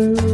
do.